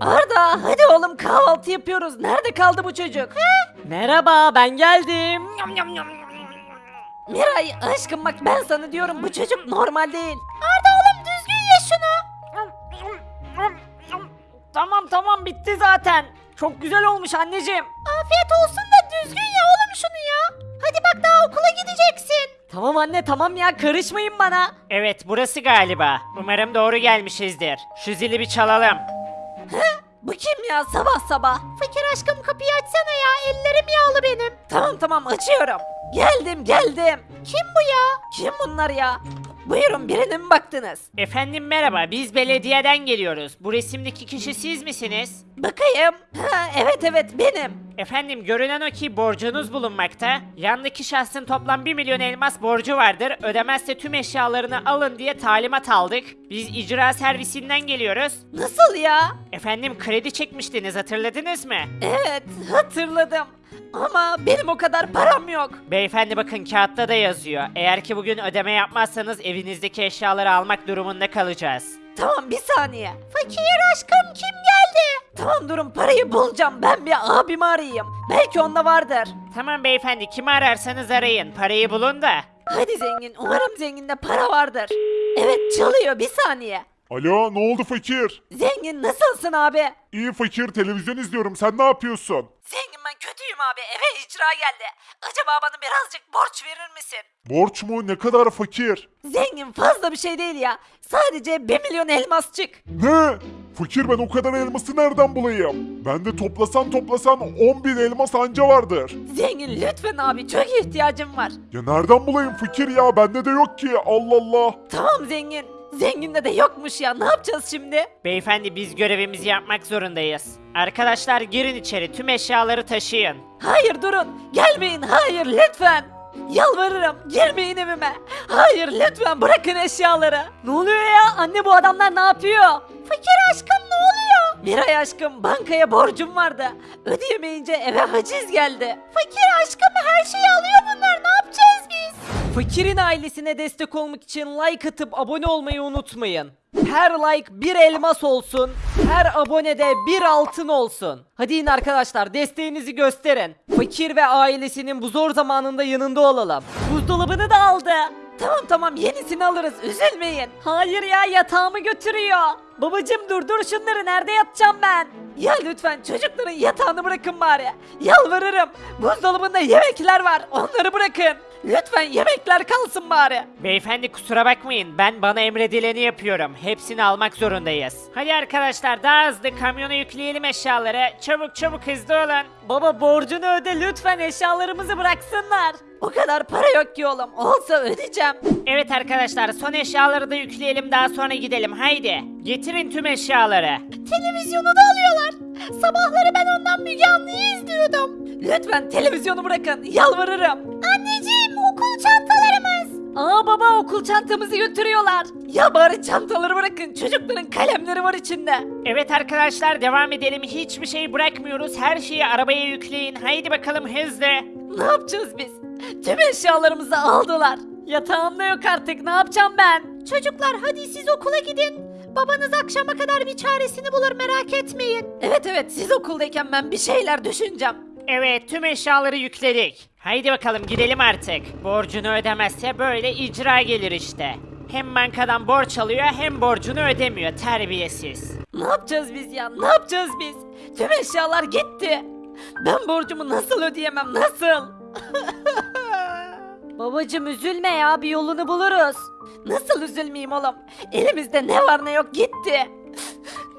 Arda hadi oğlum kahvaltı yapıyoruz. Nerede kaldı bu çocuk? Merhaba ben geldim. Miray aşkım bak ben sana diyorum bu çocuk normal değil. Arda oğlum düzgün ye şunu. Tamam tamam bitti zaten. Çok güzel olmuş anneciğim. Afiyet olsun da düzgün ye oğlum şunu ya. Hadi bak daha okula gideceksin. Tamam anne tamam ya karışmayın bana. Evet burası galiba. Umarım doğru gelmişizdir. Şu zili bir çalalım. Bu kim ya sabah sabah? Fakir aşkım kapıyı açsana ya ellerim yağlı benim. Tamam tamam açıyorum. Geldim geldim. Kim bu ya? Kim bunlar ya? Buyurun birine mi baktınız? Efendim merhaba biz belediyeden geliyoruz. Bu resimdeki kişi siz misiniz? Bakayım. Ha, evet evet benim. Efendim görünen o ki borcunuz bulunmakta. Yandaki şahsın toplam 1 milyon elmas borcu vardır. Ödemezse tüm eşyalarını alın diye talimat aldık. Biz icra servisinden geliyoruz. Nasıl ya? Efendim kredi çekmiştiniz hatırladınız mı? Evet hatırladım. Ama benim o kadar param yok. Beyefendi bakın kağıtta da yazıyor. Eğer ki bugün ödeme yapmazsanız evinizdeki eşyaları almak durumunda kalacağız. Tamam bir saniye. Fakir aşkım kim geldi? Tamam durun parayı bulacağım. Ben bir abimi arayayım. Belki onda vardır. Tamam beyefendi kimi ararsanız arayın. Parayı bulun da. Hadi zengin. Umarım zenginde para vardır. Evet çalıyor bir saniye. Alo ne oldu fakir? Zengin nasılsın abi? İyi fakir televizyon izliyorum sen ne yapıyorsun? Zengin ben kötüyüm abi. Eve icra geldi. Acaba bana birazcık borç verir misin? Borç mu ne kadar fakir? Zengin fazla bir şey değil ya. Sadece 1 milyon elmasçık. Ne? Fakir ben o kadar elması nereden bulayım? Bende toplasan toplasan 10 bin elmas anca vardır. Zengin lütfen abi çok ihtiyacım var. Ya nereden bulayım fakir ya bende de yok ki Allah Allah. Tamam zengin. Zenginde de yokmuş ya. Ne yapacağız şimdi? Beyefendi biz görevimizi yapmak zorundayız. Arkadaşlar girin içeri tüm eşyaları taşıyın. Hayır durun. Gelmeyin. Hayır lütfen. Yalvarırım. Girmeyin evime. Hayır lütfen bırakın eşyaları. Ne oluyor ya? Anne bu adamlar ne yapıyor? Fakir aşkım? Miray aşkım bankaya borcum vardı. Ödeyemeyince eve haciz geldi. Fakir aşkım her şeyi alıyor bunlar. Ne yapacağız biz? Fakirin ailesine destek olmak için like atıp abone olmayı unutmayın. Her like bir elmas olsun, her abonede bir altın olsun. Hadi in arkadaşlar desteğinizi gösterin. Fakir ve ailesinin bu zor zamanında yanında olalım. Buzdolabını da aldı. Tamam tamam yenisini alırız üzülmeyin. Hayır ya yatağımı götürüyor. Babacım durdur şunları nerede yatacağım ben? Ya lütfen çocukların yatağını bırakın bari. Yalvarırım. Buzdolabında yemekler var onları bırakın. Lütfen yemekler kalsın bari. Beyefendi kusura bakmayın ben bana emredileni yapıyorum. Hepsini almak zorundayız. Hadi arkadaşlar daha hızlı kamyona yükleyelim eşyaları. Çabuk çabuk hızlı olun. Baba borcunu öde lütfen eşyalarımızı bıraksınlar. O kadar para yok ki oğlum. Olsa ödeyeceğim. Evet arkadaşlar son eşyaları da yükleyelim daha sonra gidelim haydi. Getirin tüm eşyaları. Televizyonu da alıyorlar. Sabahları ben ondan Müge Anlı'yı izliyordum. Lütfen televizyonu bırakın. Yalvarırım. Aa baba okul çantamızı götürüyorlar. Ya bari çantaları bırakın. Çocukların kalemleri var içinde. Evet arkadaşlar devam edelim hiçbir şey bırakmıyoruz her şeyi arabaya yükleyin haydi bakalım hızlı. Ne yapacağız biz? Tüm eşyalarımızı aldılar. Yatağım da yok artık. Ne yapacağım ben? Çocuklar hadi siz okula gidin. Babanız akşama kadar bir çaresini bulur merak etmeyin. Evet evet siz okuldayken ben bir şeyler düşüneceğim. Evet tüm eşyaları yükledik. Haydi bakalım gidelim artık. Borcunu ödemezse böyle icra gelir işte. Hem bankadan borç alıyor hem borcunu ödemiyor terbiyesiz. Ne yapacağız biz ya? Ne yapacağız biz? Tüm eşyalar gitti. Ben borcumu nasıl ödeyemem? Nasıl? Babacım üzülme ya bir yolunu buluruz. Nasıl üzülmeyeyim oğlum? Elimizde ne var ne yok gitti.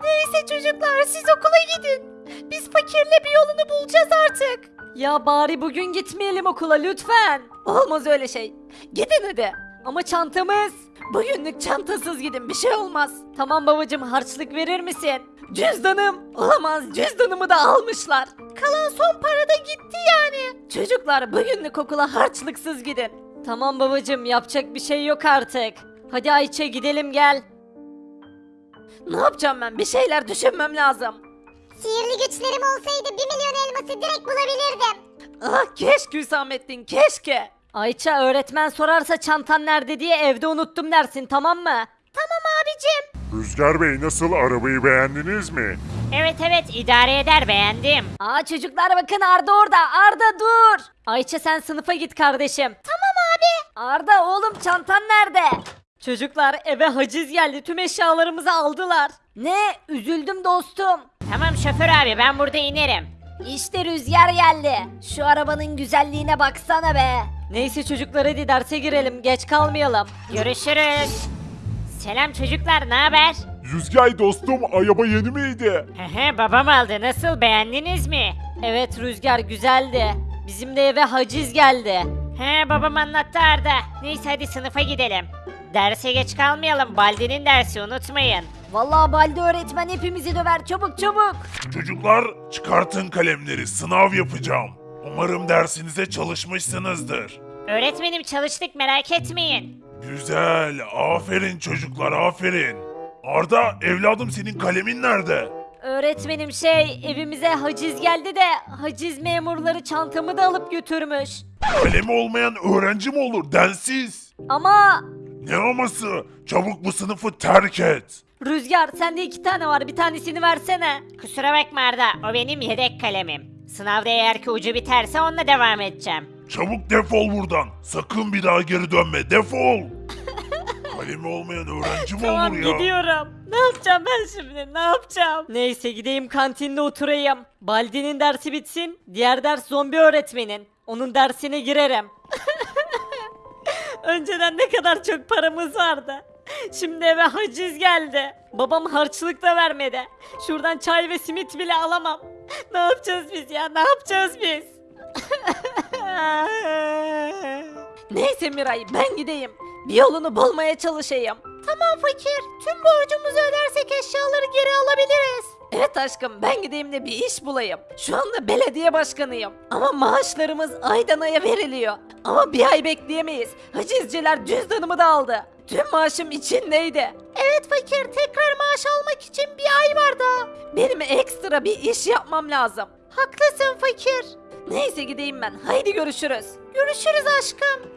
Neyse çocuklar siz okula gidin. Biz fakirle bir yolunu bulacağız artık. Ya bari bugün gitmeyelim okula lütfen. Olmaz öyle şey. Gidin hadi. Ama çantamız. Bugünlük çantasız gidin bir şey olmaz. Tamam babacım harçlık verir misin? Cüzdanım. Olamaz cüzdanımı da almışlar. Kalan son para da gitti yani. Çocuklar bugünlük okula harçlıksız gidin. Tamam babacım yapacak bir şey yok artık. Hadi Ayça gidelim gel. Ne yapacağım ben bir şeyler düşünmem lazım. Sihirli güçlerim olsaydı 1 milyon elması direkt bulabilirdim. Ah keşke Hüsamettin keşke. Ayça öğretmen sorarsa çantan nerede diye evde unuttum dersin tamam mı? Tamam abicim. Rüzgar Bey nasıl arabayı beğendiniz mi? Evet evet idare eder beğendim. Aa çocuklar bakın Arda orada. Arda dur. Ayça sen sınıfa git kardeşim. Tamam abi. Arda oğlum çantan nerede? Çocuklar eve haciz geldi. Tüm eşyalarımızı aldılar. Ne? Üzüldüm dostum. Tamam şoför abi ben burada inerim. İşte rüzgar geldi. Şu arabanın güzelliğine baksana be. Neyse çocuklar hadi derse girelim. Geç kalmayalım. Görüşürüz. Selam çocuklar ne haber? Rüzgar dostum araba yeni miydi? Hehe babam aldı nasıl beğendiniz mi? Evet Rüzgar güzeldi. Bizim de eve haciz geldi. He babam anlattı Arda. Neyse hadi sınıfa gidelim. Derse geç kalmayalım. Baldi'nin dersi unutmayın. Vallahi Baldi öğretmen hepimizi döver. Çabuk çabuk. Çocuklar çıkartın kalemleri sınav yapacağım. Umarım dersinize çalışmışsınızdır. Öğretmenim çalıştık merak etmeyin. Güzel aferin çocuklar aferin. Arda evladım senin kalemin nerede? Öğretmenim şey evimize haciz geldi de haciz memurları çantamı da alıp götürmüş. Kalemi olmayan öğrenci mi olur densiz? Ama Ne aması? Çabuk bu sınıfı terk et. Rüzgar sende iki tane var bir tanesini versene. Kusura bakma Arda o benim yedek kalemim. Sınavda eğer ki ucu biterse onunla devam edeceğim. Çabuk defol buradan. Sakın bir daha geri dönme. Defol. Kalemi olmayan öğrenci mi Tamam olur ya? gidiyorum. Ne yapacağım ben şimdi ne yapacağım? Neyse gideyim kantinde oturayım. Baldi'nin dersi bitsin. Diğer ders zombi öğretmenin. Onun dersine girerim. Önceden ne kadar çok paramız vardı. Şimdi eve haciz geldi. Babam harçlık da vermedi. Şuradan çay ve simit bile alamam. Ne yapacağız biz ya? Ne yapacağız biz? Neyse Miray ben gideyim. Bir yolunu bulmaya çalışayım. Tamam fakir. Tüm borcumuzu ödersek eşyaları geri alabiliriz. Evet aşkım ben gideyim de bir iş bulayım. Şu anda belediye başkanıyım. Ama maaşlarımız aydan aya veriliyor. Ama bir ay bekleyemeyiz. Hacizciler cüzdanımı da aldı. Tüm maaşım içindeydi. Evet fakir tekrar maaş almak için bir ay var daha. Benim ekstra bir iş yapmam lazım. Haklısın fakir. Neyse gideyim ben. Haydi görüşürüz. Görüşürüz aşkım.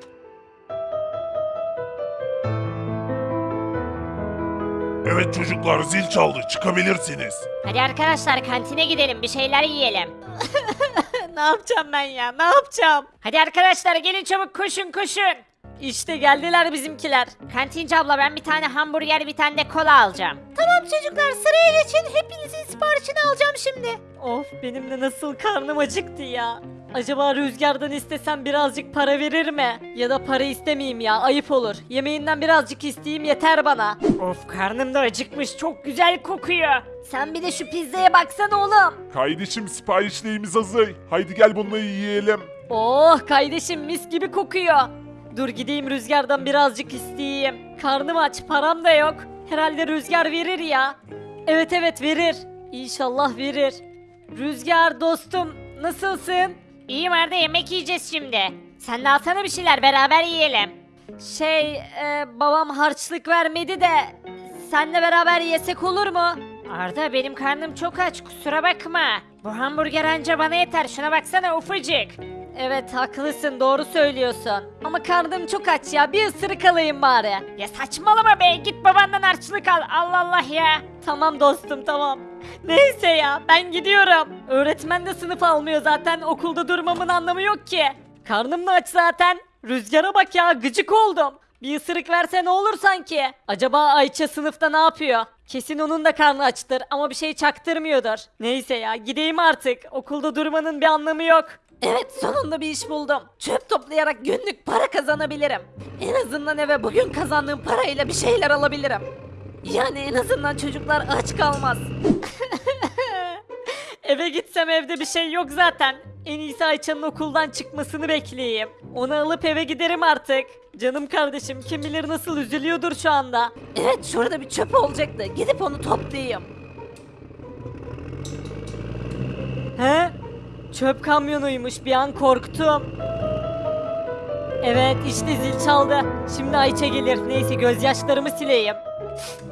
Evet çocuklar zil çaldı. Çıkabilirsiniz. Hadi arkadaşlar kantine gidelim bir şeyler yiyelim. ne yapacağım ben ya? Ne yapacağım? Hadi arkadaşlar gelin çabuk koşun koşun. İşte geldiler bizimkiler. Kantinci abla ben bir tane hamburger bir tane de kola alacağım. Tamam çocuklar sıraya geçin. Hepinizin siparişini alacağım şimdi. Of benim de nasıl karnım acıktı ya. Acaba rüzgardan istesem birazcık para verir mi? Ya da para istemeyeyim ya ayıp olur. Yemeğinden birazcık isteyeyim yeter bana. Of karnım da acıkmış çok güzel kokuyor. Sen bir de şu pizzaya baksana oğlum. Kardeşim siparişlerimiz hazır. Haydi gel bunları yiyelim. Oh kardeşim mis gibi kokuyor. Dur gideyim rüzgardan birazcık isteyeyim. Karnım aç param da yok. Herhalde rüzgar verir ya. Evet evet verir. İnşallah verir. Rüzgar dostum nasılsın? İyiyim Arda yemek yiyeceğiz şimdi. Sen de alsana bir şeyler beraber yiyelim. Şey e, babam harçlık vermedi de senle beraber yesek olur mu? Arda benim karnım çok aç kusura bakma. Bu hamburger anca bana yeter şuna baksana ufacık. Evet haklısın doğru söylüyorsun. Ama karnım çok aç ya bir ısırık alayım bari. Ya saçmalama be git babandan harçlık al Allah Allah ya. Tamam dostum tamam. Neyse ya ben gidiyorum. Öğretmen de sınıf almıyor zaten okulda durmamın anlamı yok ki. Karnım da aç zaten. Rüzgara bak ya gıcık oldum. Bir ısırık verse ne olur sanki? Acaba Ayça sınıfta ne yapıyor? Kesin onun da karnı açtır ama bir şey çaktırmıyordur. Neyse ya gideyim artık. Okulda durmanın bir anlamı yok. Evet sonunda bir iş buldum. Çöp toplayarak günlük para kazanabilirim. En azından eve bugün kazandığım parayla bir şeyler alabilirim. Yani en azından çocuklar aç kalmaz. Eve gitsem evde bir şey yok zaten. En iyisi Ayça'nın okuldan çıkmasını bekleyeyim. Onu alıp eve giderim artık. Canım kardeşim kim bilir nasıl üzülüyordur şu anda. Evet şurada bir çöp olacaktı. Gidip onu toplayayım. He? Çöp kamyonuymuş bir an korktum. Evet işte zil çaldı. Şimdi Ayça gelir. Neyse gözyaşlarımı sileyim.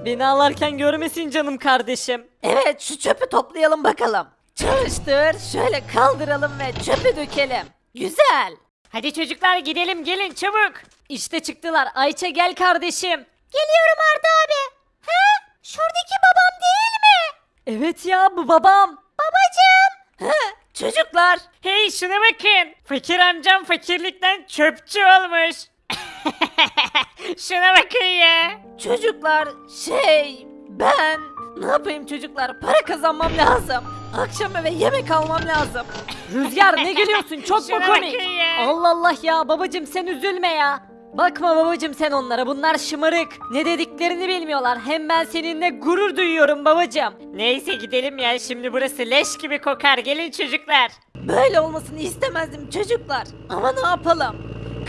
Beni ağlarken görmesin canım kardeşim. Evet şu çöpü toplayalım bakalım. Çalıştır şöyle kaldıralım ve çöpü dökelim. Güzel. Hadi çocuklar gidelim gelin çabuk. İşte çıktılar. Ayça gel kardeşim. Geliyorum Arda abi. He? Şuradaki babam değil mi? Evet ya bu babam. Babacım. He, çocuklar. Hey şuna bakın. Fakir amcam fakirlikten çöpçü olmuş. şuna bakın ya. Çocuklar şey ben ne yapayım çocuklar para kazanmam lazım. Akşam eve yemek almam lazım. Rüzgar ne gülüyorsun çok mu Şuna komik? bakın ya. Allah Allah ya babacım sen üzülme ya. Bakma babacım sen onlara bunlar şımarık. Ne dediklerini bilmiyorlar. Hem ben seninle gurur duyuyorum babacım. Neyse gidelim ya şimdi burası leş gibi kokar gelin çocuklar. Böyle olmasını istemezdim çocuklar. Ama ne yapalım?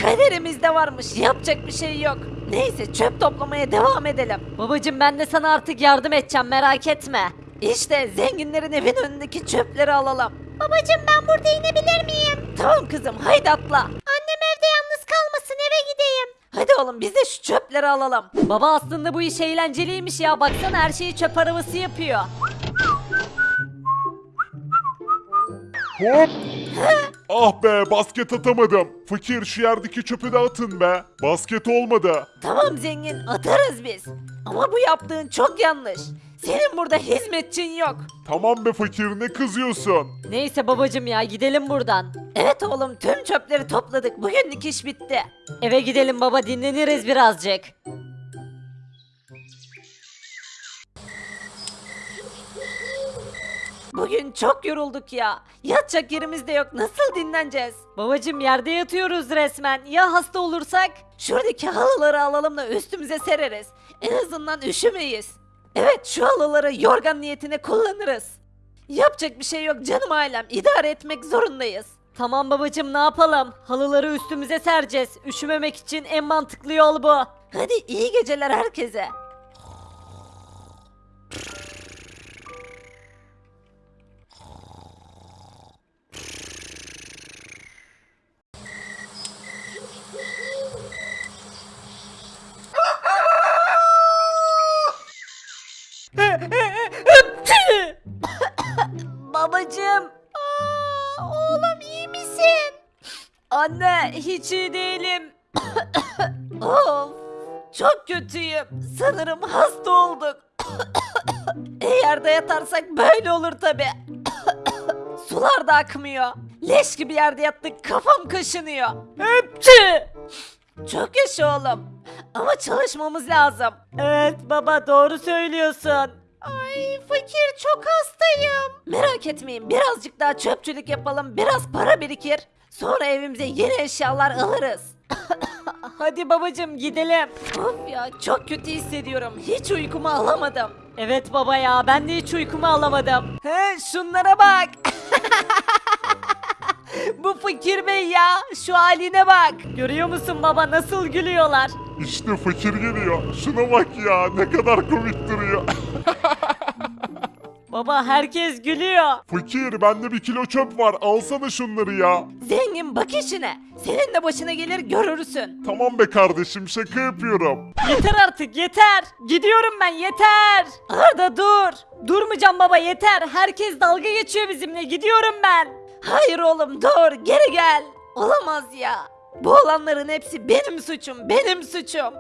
Kaderimizde varmış. Yapacak bir şey yok. Neyse çöp toplamaya devam edelim. Babacım ben de sana artık yardım edeceğim merak etme. İşte zenginlerin evin önündeki çöpleri alalım. Babacım ben burada inebilir miyim? Tamam kızım haydi atla. Kalmasın eve gideyim. Hadi oğlum biz de şu çöpleri alalım. Baba aslında bu iş eğlenceliymiş ya. Baksana her şeyi çöp arabası yapıyor. Hop! Ah be basket atamadım. Fakir şu yerdeki çöpü de atın be. Basket olmadı. Tamam zengin atarız biz. Ama bu yaptığın çok yanlış. Senin burada hizmetçin yok. Tamam be fakir ne kızıyorsun? Neyse babacım ya gidelim buradan. Evet oğlum tüm çöpleri topladık. Bugünlük iş bitti. Eve gidelim baba dinleniriz birazcık. Bugün çok yorulduk ya. Yatacak yerimiz de yok. Nasıl dinleneceğiz? Babacım yerde yatıyoruz resmen. Ya hasta olursak? Şuradaki halıları alalım da üstümüze sereriz. En azından üşümeyiz. Evet şu halıları yorgan niyetine kullanırız. Yapacak bir şey yok canım ailem. İdare etmek zorundayız. Tamam babacım ne yapalım? Halıları üstümüze sereceğiz. Üşümemek için en mantıklı yol bu. Hadi iyi geceler herkese. Babacım. Aa, oğlum iyi misin? Anne hiç iyi değilim. of çok kötüyüm. Sanırım hasta olduk. Eğer de yatarsak böyle olur tabi. Sular da akmıyor. Leş gibi yerde yattık kafam kaşınıyor. Hepçi. Çok yaşa oğlum. Ama çalışmamız lazım. Evet baba doğru söylüyorsun. Ay fakir çok hastayım. Merak etmeyin birazcık daha çöpçülük yapalım biraz para birikir. Sonra evimize yeni eşyalar alırız. Hadi babacım gidelim. Of ya çok kötü hissediyorum. Hiç uykumu alamadım. Evet baba ya ben de hiç uykumu alamadım. He şunlara bak. Bu fakir bey ya şu haline bak. Görüyor musun baba nasıl gülüyorlar. İşte fakir geliyor. Şuna bak ya ne kadar komik duruyor. Baba herkes gülüyor. fakir bende bir kilo çöp var. Alsana şunları ya. Zengin bak işine. Senin de başına gelir görürsün. Tamam be kardeşim şaka yapıyorum. Yeter artık yeter. Gidiyorum ben yeter. Arda dur. Durmayacağım baba yeter. Herkes dalga geçiyor bizimle. Gidiyorum ben. Hayır oğlum dur geri gel. Olamaz ya. Bu olanların hepsi benim suçum benim suçum.